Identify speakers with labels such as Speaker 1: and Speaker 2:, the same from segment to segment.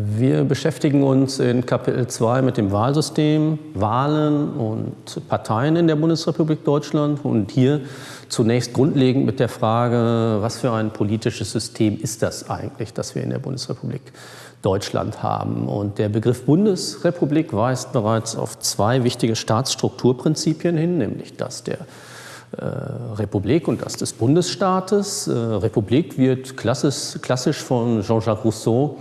Speaker 1: Wir beschäftigen uns in Kapitel 2 mit dem Wahlsystem, Wahlen und Parteien in der Bundesrepublik Deutschland und hier zunächst grundlegend mit der Frage, was für ein politisches System ist das eigentlich, das wir in der Bundesrepublik Deutschland haben. Und der Begriff Bundesrepublik weist bereits auf zwei wichtige Staatsstrukturprinzipien hin, nämlich das der äh, Republik und das des Bundesstaates. Äh, Republik wird klassisch, klassisch von Jean-Jacques Rousseau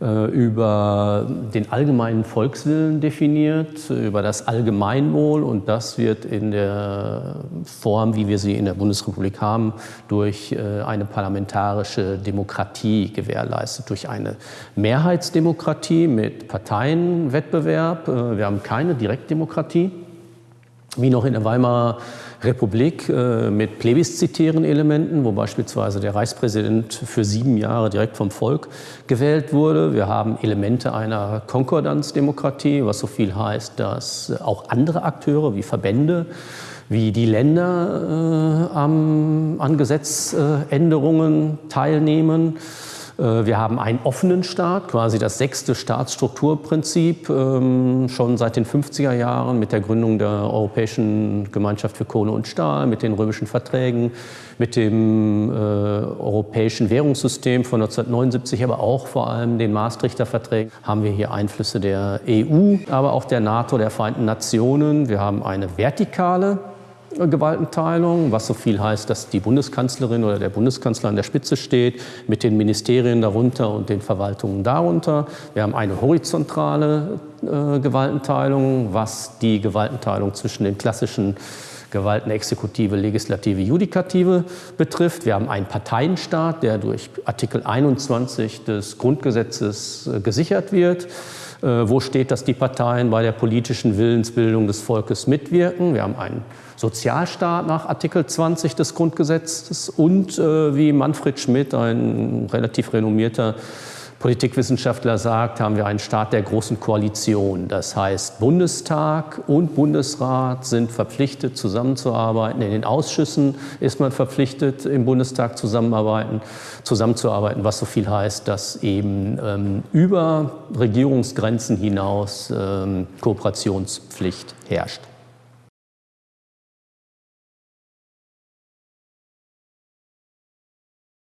Speaker 1: über den allgemeinen Volkswillen definiert, über das Allgemeinwohl. Und das wird in der Form, wie wir sie in der Bundesrepublik haben, durch äh, eine parlamentarische Demokratie gewährleistet, durch eine Mehrheitsdemokratie mit Parteienwettbewerb. Äh, wir haben keine Direktdemokratie, wie noch in der Weimarer Republik äh, mit plebiszitären Elementen, wo beispielsweise der Reichspräsident für sieben Jahre direkt vom Volk gewählt wurde. Wir haben Elemente einer Konkordanzdemokratie, was so viel heißt, dass auch andere Akteure wie Verbände, wie die Länder äh, an Gesetzänderungen teilnehmen. Äh, wir haben einen offenen Staat, quasi das sechste Staatsstrukturprinzip, ähm, schon seit den 50er Jahren mit der Gründung der Europäischen Gemeinschaft für Kohle und Stahl, mit den römischen Verträgen, mit dem äh, europäischen Währungssystem von 1979, aber auch vor allem den Maastrichter Verträgen, haben wir hier Einflüsse der EU, aber auch der NATO, der Vereinten Nationen. Wir haben eine vertikale Gewaltenteilung, was so viel heißt, dass die Bundeskanzlerin oder der Bundeskanzler an der Spitze steht, mit den Ministerien darunter und den Verwaltungen darunter. Wir haben eine horizontale äh, Gewaltenteilung, was die Gewaltenteilung zwischen den klassischen Gewalten Exekutive, Legislative, Judikative betrifft. Wir haben einen Parteienstaat, der durch Artikel 21 des Grundgesetzes äh, gesichert wird. Äh, wo steht, dass die Parteien bei der politischen Willensbildung des Volkes mitwirken. Wir haben einen Sozialstaat nach Artikel 20 des Grundgesetzes und äh, wie Manfred Schmidt, ein relativ renommierter Politikwissenschaftler sagt, haben wir einen Staat der großen Koalition. Das heißt, Bundestag und Bundesrat sind verpflichtet, zusammenzuarbeiten. In den Ausschüssen ist man verpflichtet, im Bundestag zusammenarbeiten, zusammenzuarbeiten, was so viel heißt, dass eben ähm, über Regierungsgrenzen hinaus ähm, Kooperationspflicht herrscht.